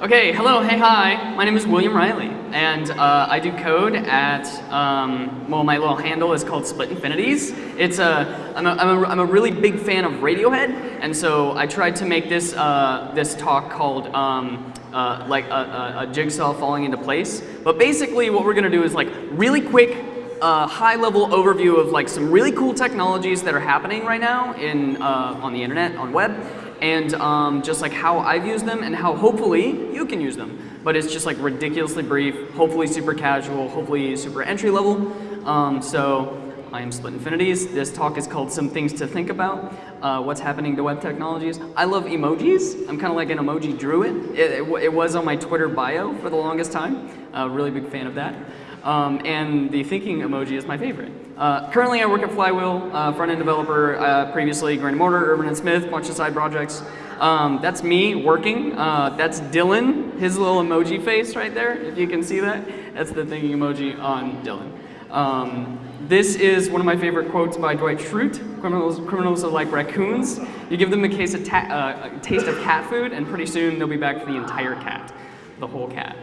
Okay, hello, hey, hi. My name is William Riley, and uh, I do code at, um, well, my little handle is called Split Infinities. It's a, I'm a, I'm a, I'm a really big fan of Radiohead, and so I tried to make this, uh, this talk called um, uh, like a, a, jigsaw falling into place. But basically what we're gonna do is like really quick, uh, high level overview of like some really cool technologies that are happening right now in, uh, on the internet, on web, and um, just like how I've used them and how hopefully you can use them. But it's just like ridiculously brief, hopefully super casual, hopefully super entry level. Um, so I am Split Infinities. This talk is called Some Things to Think About, uh, What's Happening to Web Technologies. I love emojis. I'm kind of like an emoji druid. It, it, it, was on my Twitter bio for the longest time. Uh, really big fan of that. Um, and the thinking emoji is my favorite. Uh, currently, I work at Flywheel, uh, front-end developer, uh, previously Grain Mortar, Urban and Smith, bunch of side projects. Um, that's me working. Uh, that's Dylan, his little emoji face right there, if you can see that. That's the thinking emoji on Dylan. Um, this is one of my favorite quotes by Dwight Schrute. Criminals, criminals are like raccoons. You give them a, case of uh, a taste of cat food, and pretty soon they'll be back for the entire cat, the whole cat.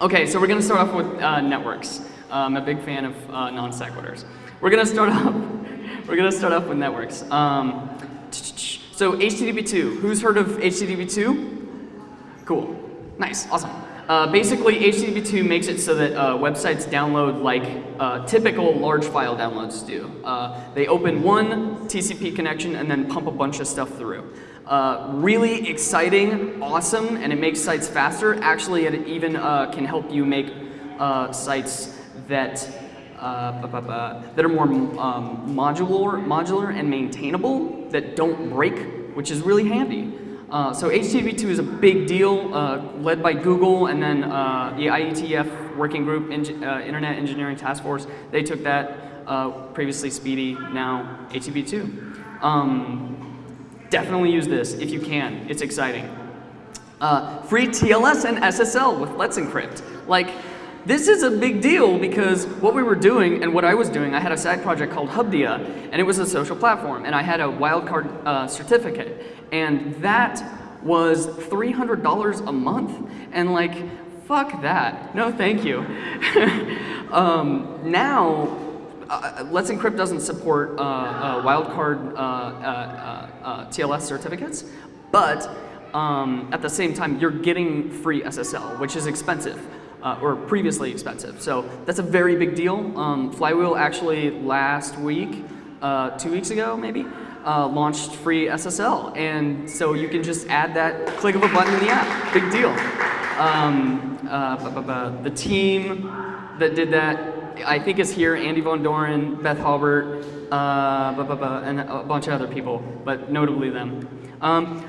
Okay, so we're going to start off with uh, networks. I'm a big fan of uh, non sequiturs. We're gonna start off. We're gonna start off with networks. Um, so HTTP2. Who's heard of HTTP2? Cool. Nice. Awesome. Uh, basically, HTTP2 makes it so that uh, websites download like uh, typical large file downloads do. Uh, they open one TCP connection and then pump a bunch of stuff through. Uh, really exciting, awesome, and it makes sites faster. Actually, it even uh, can help you make sites that uh, that are more um, modular, modular and maintainable that don't break, which is really handy. Uh, so HTTP2 is a big deal, uh, led by Google and then uh, the IETF working group, uh, Internet Engineering Task Force. They took that, uh, previously SPDY, now HTTP2. Um, definitely use this if you can. It's exciting. free TLS and SSL with Let's Encrypt. Like, this is a big deal because what we were doing and what I was doing, I had a side project called Hubdia, and it was a social platform, and I had a wildcard uh, certificate, and that was $300 a month, and like, fuck that. No, thank you. um, now, uh, Let's Encrypt doesn't support uh, uh wildcard uh, uh, TLS certificates, but um, at the same time, you're getting free SSL, which is expensive uh, or previously expensive. So that's a very big deal. Um, Flywheel actually last week, uh, two weeks ago maybe, uh, launched free SSL. And so you can just add that click of a button in the app. Big deal. Um, uh, the team that did that, I think is here, Andy Von Doren, Beth Halbert, uh, and a bunch of other people, but notably them. Um,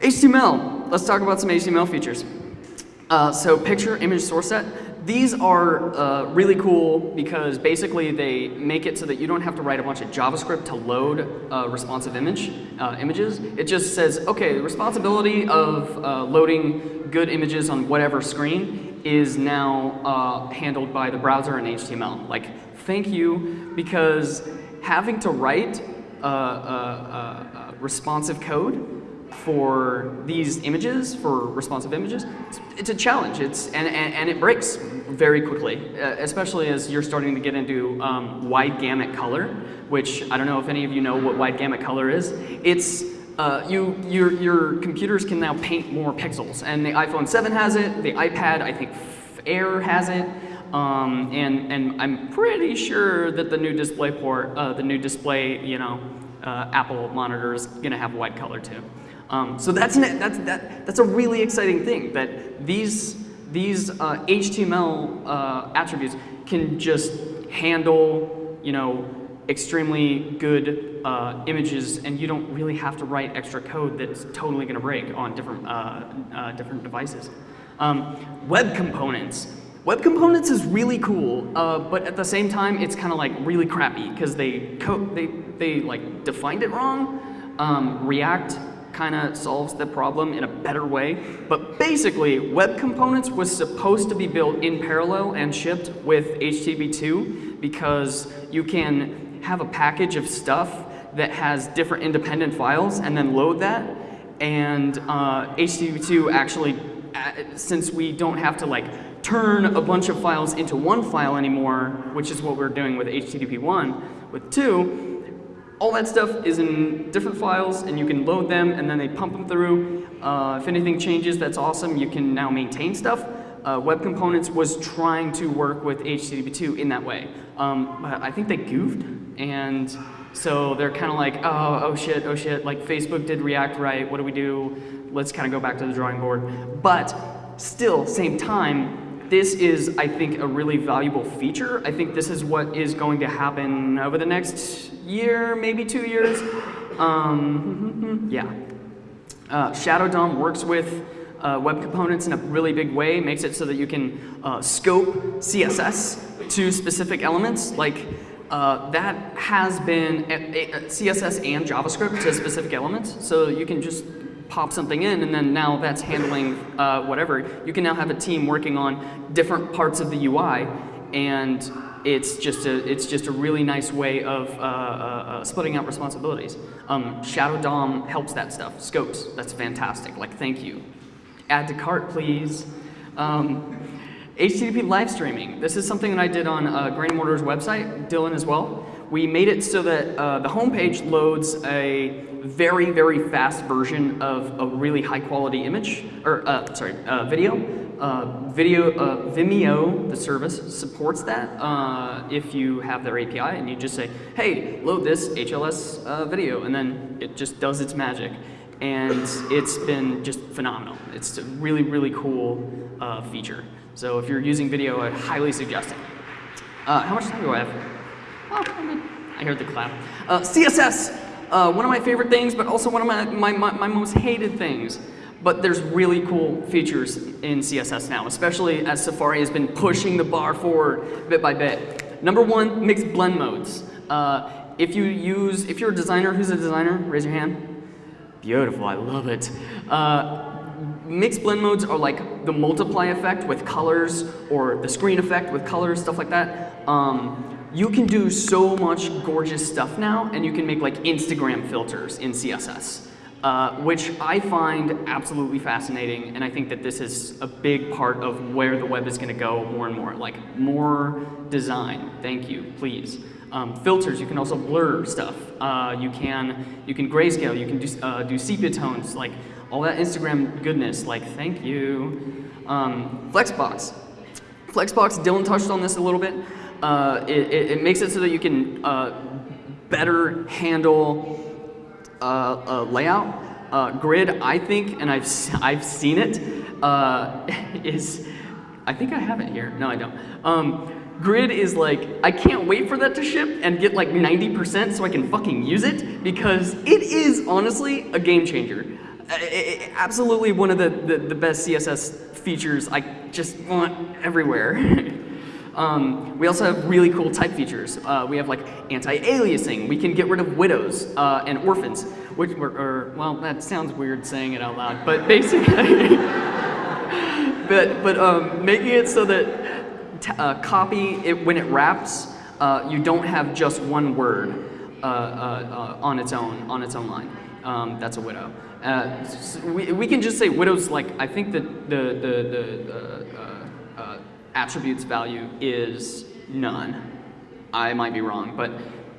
HTML, let's talk about some HTML features. Uh, so picture image source set. These are uh, really cool because basically they make it so that you don't have to write a bunch of JavaScript to load uh, responsive image uh, images. It just says, okay, the responsibility of uh, loading good images on whatever screen is now uh, handled by the browser and HTML. Like, thank you, because having to write responsive code for these images, for responsive images, it's, it's a challenge. It's, and, and, and, it breaks very quickly, uh, especially as you're starting to get into um, wide gamut color, which I don't know if any of you know what wide gamut color is. It's uh, you, your, your computers can now paint more pixels, and the iPhone 7 has it, the iPad, I think Air has it, um, and, and I'm pretty sure that the new DisplayPort, uh, the new display, you know, uh, Apple monitor is going to have white color too. Um, so that's, an, that's, that, that's a really exciting thing, that these, these uh, HTML uh, attributes can just handle, you know, extremely good uh, images and you don't really have to write extra code that's totally going to break on different, uh, uh, different devices. Um, web components. Web components is really cool, uh, but at the same time, it's kind of like really crappy because they, they, they like defined it wrong. Um, React kind of solves the problem in a better way. But basically, web components was supposed to be built in parallel and shipped with HTTP2 because you can have a package of stuff that has different independent files and then load that. And uh, HTTP2 actually since we don't have to like turn a bunch of files into one file anymore, which is what we're doing with HTTP 1, with 2, all that stuff is in different files and you can load them and then they pump them through. Uh, if anything changes, that's awesome. You can now maintain stuff. Uh, Web Components was trying to work with HTTP2 in that way. Um, but I think they goofed and so they're kind of like, oh, oh shit, oh shit, like Facebook did React right, what do we do? Let's kind of go back to the drawing board. But still, same time, this is, I think, a really valuable feature. I think this is what is going to happen over the next year, maybe two years. Um, yeah. Uh, Shadow DOM works with uh, web components in a really big way, makes it so that you can uh, scope CSS to specific elements. Like uh, that has been CSS and JavaScript to specific elements. So you can just pop something in and then now that's handling uh, whatever. You can now have a team working on different parts of the UI and it's just a, it's just a really nice way of uh, uh, uh, splitting out responsibilities. Um, Shadow DOM helps that stuff. Scopes, that's fantastic. Like, thank you. Add to cart, please. Um, HTTP live streaming. This is something that I did on uh, Granny Mortar's website, Dylan as well. We made it so that uh, the homepage loads a very, very fast version of a really high quality image, or uh, sorry, uh, video. Uh, video, uh, Vimeo, the service, supports that uh, if you have their API and you just say, hey, load this HLS video, and then it just does its magic. And it's been just phenomenal. It's a really, really cool feature. So if you're using video, I highly suggest it. Uh, how much time do I have? Oh. I heard the clap. Uh, CSS, uh, one of my favorite things, but also one of my, my, my, my most hated things. But there's really cool features in CSS now, especially as Safari has been pushing the bar forward bit by bit. Number one, mixed blend modes. Uh, if you use, if you're a designer, who's a designer? Raise your hand. Beautiful, I love it. Uh, mixed blend modes are like the multiply effect with colors or the screen effect with colors, stuff like that. Um, you can do so much gorgeous stuff now and you can make like Instagram filters in CSS. Uh, which I find absolutely fascinating, and I think that this is a big part of where the web is going to go more and more. Like more design. Thank you, please. Um, filters. You can also blur stuff. Uh, you can you can grayscale. You can do uh, do sepia tones. Like all that Instagram goodness. Like thank you. Um, Flexbox. Flexbox. Dylan touched on this a little bit. Uh, it, it, it makes it so that you can uh, better handle uh, layout. Uh, grid, I think, and I've, I've seen it, uh, is, I think I have it here. No, I don't. Um, grid is like, I can't wait for that to ship and get like 90% so I can fucking use it because it is honestly a game changer. Absolutely one of the, the, the best CSS features I just want everywhere. Um, we also have really cool type features. Uh, we have like anti-aliasing. We can get rid of widows uh, and orphans, which were, or, well, that sounds weird saying it out loud, but basically, but, but um, making it so that uh, copy, it, when it wraps, uh, you don't have just one word uh, uh, on its own, on its own line. Um, that's a widow. Uh, we, we can just say widows like, I think that the, the, the, uh, uh, attributes value is none. I might be wrong, but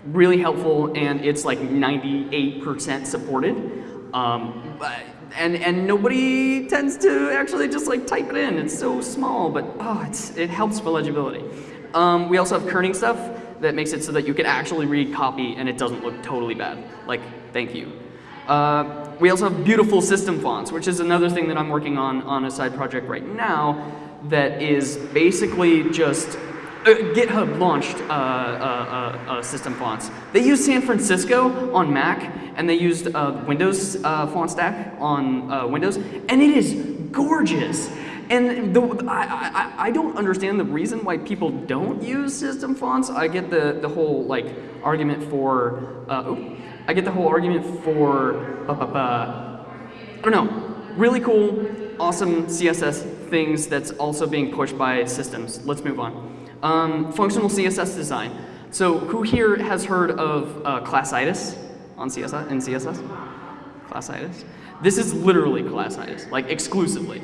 really helpful, and it's like 98% supported. Um, but, and, and nobody tends to actually just like type it in. It's so small, but oh, it's, it helps for legibility. Um, we also have kerning stuff that makes it so that you can actually read copy and it doesn't look totally bad. Like, thank you. Uh, we also have beautiful system fonts, which is another thing that I'm working on on a side project right now that is basically just uh, GitHub launched uh, uh, uh, uh, system fonts. They used San Francisco on Mac, and they used Windows font stack on Windows, and it is gorgeous. And the, I, I, I don't understand the reason why people don't use system fonts. I get the, the whole like argument for, uh, I get the whole argument for, I don't know, really cool, awesome CSS things that's also being pushed by systems. Let's move on. Um, functional CSS design. So who here has heard of uh, classitis on CSS, in CSS? Classitis. This is literally classitis, like exclusively.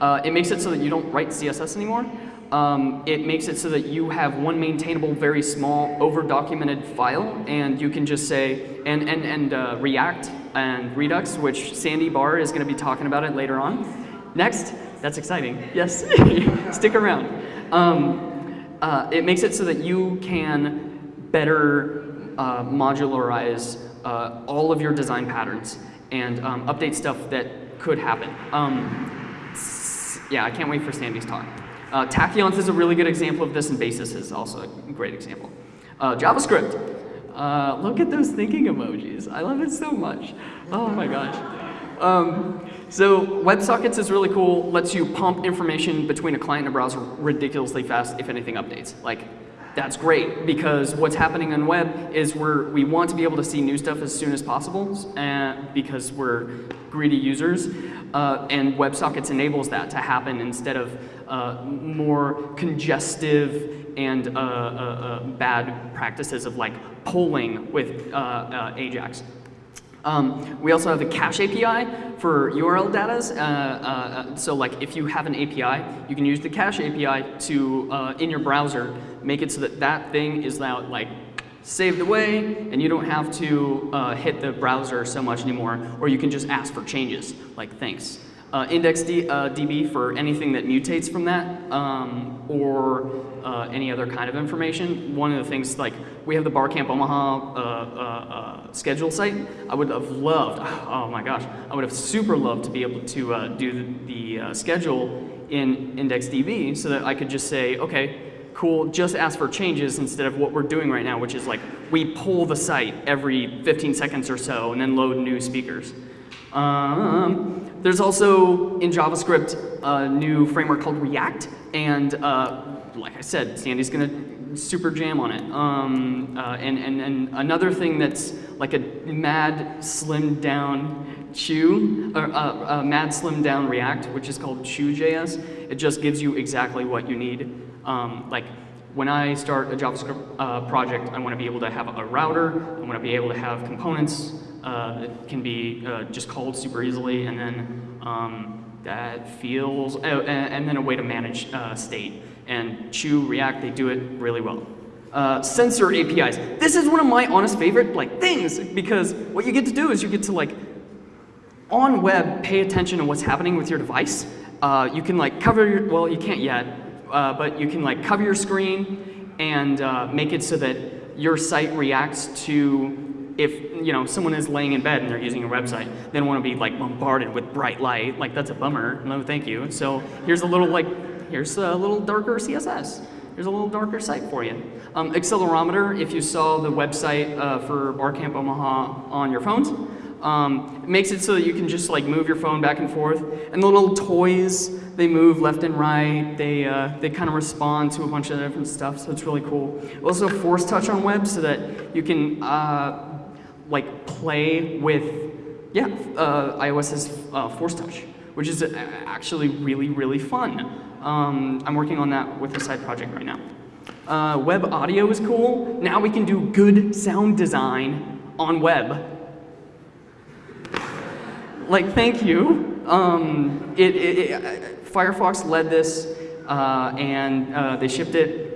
Uh, it makes it so that you don't write CSS anymore. Um, it makes it so that you have one maintainable, very small, over-documented file, and you can just say, and, and, and uh, React and Redux, which Sandy Barr is going to be talking about it later on. Next, that's exciting. Yes, stick around. Um, uh, it makes it so that you can better uh, modularize uh, all of your design patterns and um, update stuff that could happen. Um, yeah, I can't wait for Sandy's talk. Uh, Tachyons is a really good example of this, and Basis is also a great example. Uh, JavaScript. Uh, look at those thinking emojis. I love it so much. Oh my gosh. Um, so WebSockets is really cool. Lets you pump information between a client and a browser ridiculously fast if anything updates. Like, that's great because what's happening on web is we're, we want to be able to see new stuff as soon as possible and because we're greedy users. Uh, and WebSockets enables that to happen instead of uh, more congestive and uh, uh, uh bad practices of like polling with Ajax. Um, we also have the cache API for URL data. Uh, uh, so like if you have an API, you can use the cache API to, uh, in your browser, make it so that that thing is now like saved away and you don't have to hit the browser so much anymore, or you can just ask for changes, like thanks. Uh, IndexedDB uh, for anything that mutates from that, um, or uh, any other kind of information. One of the things, like, we have the Barcamp Omaha uh, uh, uh schedule site. I would have loved, oh my gosh, I would have super loved to be able to do the, the schedule in IndexedDB so that I could just say, okay, cool, just ask for changes instead of what we're doing right now, which is like, we pull the site every 15 seconds or so and then load new speakers. Um, there's also, in JavaScript, a new framework called React, and uh, like I said, Sandy's gonna super jam on it. Um, uh, and, and, and another thing that's like a mad slim down Choo, or, uh, mad slim down React, which is called Choo.js. It just gives you exactly what you need. Um, like when I start a JavaScript uh, project, I want to be able to have a router, I want to be able to have components, uh, it can be uh, just called super easily, and then um, that feels, oh, and, and, then a way to manage uh, state. And Choo, React, they do it really well. Uh, sensor APIs. This is one of my honest favorite like things because what you get to do is you get to like on web pay attention to what's happening with your device. Uh, you can like cover your, well you can't yet, uh, but you can like cover your screen and make it so that your site reacts to if you know someone is laying in bed and they're using a website, they don't want to be like bombarded with bright light. Like that's a bummer. No, thank you. So here's a little like here's a little darker CSS. Here's a little darker site for you. Um, accelerometer, if you saw the website uh, for Barcamp Omaha on your phones, um, it makes it so that you can just like move your phone back and forth. And the little toys, they move left and right. They, uh, they kind of respond to a bunch of different stuff, so it's really cool. Also force touch on web so that you can uh, like play with, yeah, uh, iOS's uh, Force Touch, which is actually really, really fun. Um, I'm working on that with a side project right now. Uh, web audio is cool. Now we can do good sound design on web. Like, thank you. Um, it, it, it, Firefox led this, uh, and uh, they shipped it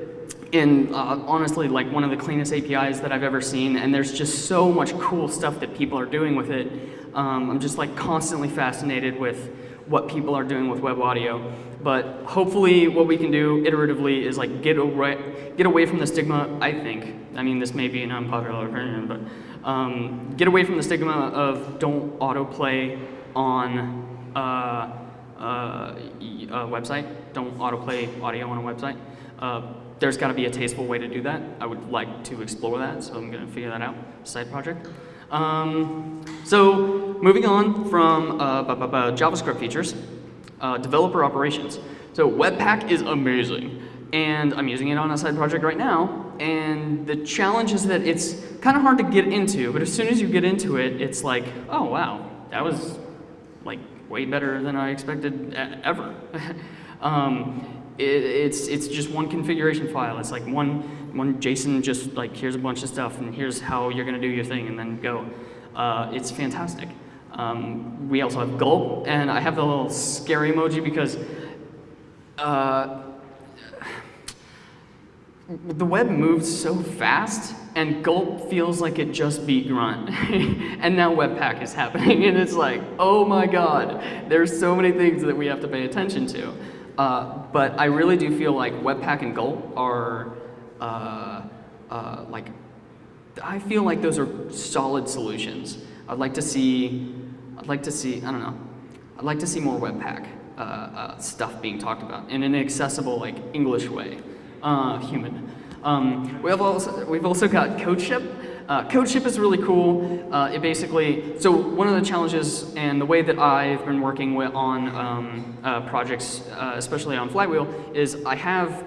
in uh, honestly like one of the cleanest APIs that I've ever seen and there's just so much cool stuff that people are doing with it. Um, I'm just like constantly fascinated with what people are doing with web audio. But hopefully what we can do iteratively is like get away, get away from the stigma, I think. I mean, this may be an unpopular opinion, but um, get away from the stigma of don't autoplay on uh, uh, a website. Don't autoplay audio on a website. Uh, there's got to be a tasteful way to do that. I would like to explore that, so I'm going to figure that out. Side project. Um, so moving on from uh, JavaScript features, uh, developer operations. So Webpack is amazing, and I'm using it on a side project right now. And the challenge is that it's kind of hard to get into, but as soon as you get into it, it's like, oh wow, that was like way better than I expected ever. um, it, it's, it's just one configuration file. It's like one, one JSON just like, here's a bunch of stuff and here's how you're gonna do your thing and then go. Uh, it's fantastic. Um, we also have gulp, and I have the little scary emoji because uh, the web moves so fast, and gulp feels like it just beat grunt. and now webpack is happening, and it's like, oh my god, there's so many things that we have to pay attention to. Uh, but I really do feel like webpack and gulp are uh, uh, like, I feel like those are solid solutions. I'd like to see, I'd like to see, I don't know, I'd like to see more webpack uh, uh, stuff being talked about in an accessible, like English way, human. Um, we have also, we've also got CodeShip. Uh, CodeShip is really cool. Uh, it basically, so one of the challenges and the way that I've been working with on um, uh, projects, uh, especially on Flywheel, is I have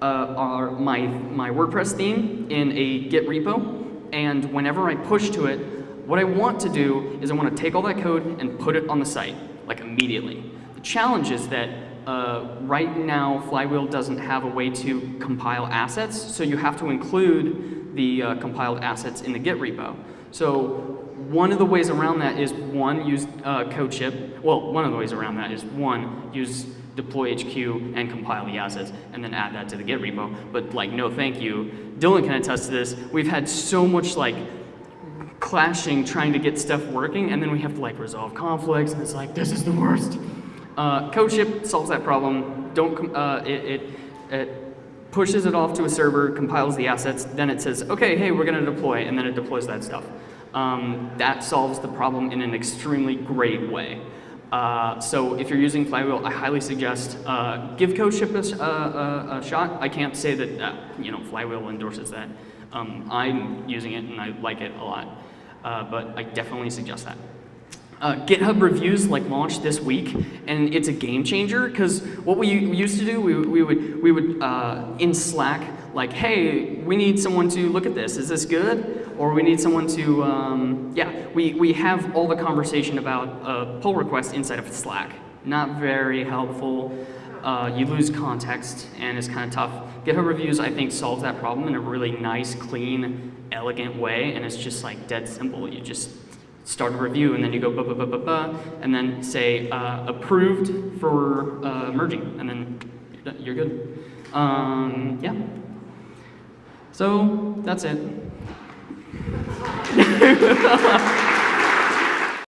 uh, our, my, my WordPress theme in a Git repo, and whenever I push to it, what I want to do is I want to take all that code and put it on the site, like immediately. The challenge is that uh, right now, Flywheel doesn't have a way to compile assets, so you have to include the uh, compiled assets in the Git repo. So one of the ways around that is one, use uh, CodeShip. Well, one of the ways around that is one, use deploy HQ and compile the assets and then add that to the Git repo. But like, no thank you. Dylan can attest to this. We've had so much like clashing trying to get stuff working and then we have to like resolve conflicts and it's like, this is the worst. Uh, CodeShip solves that problem. Don't, uh, it, it, it pushes it off to a server, compiles the assets, then it says, okay, hey, we're gonna deploy, and then it deploys that stuff. Um, that solves the problem in an extremely great way. Uh, so if you're using Flywheel, I highly suggest uh, give CodeShip a, a, a, shot. I can't say that uh, you know Flywheel endorses that. Um, I'm using it and I like it a lot, uh, but I definitely suggest that. Uh, GitHub reviews like launched this week, and it's a game changer because what we used to do, we, we would we would uh, in Slack like, hey, we need someone to look at this. Is this good? Or we need someone to, um, yeah, we we have all the conversation about a pull request inside of Slack. Not very helpful. Uh, you lose context, and it's kind of tough. GitHub reviews, I think, solves that problem in a really nice, clean, elegant way, and it's just like dead simple. You just start a review, and then you go ba ba ba ba ba, and then say uh, approved for uh, merging, and then you're good. Um, yeah. So that's it.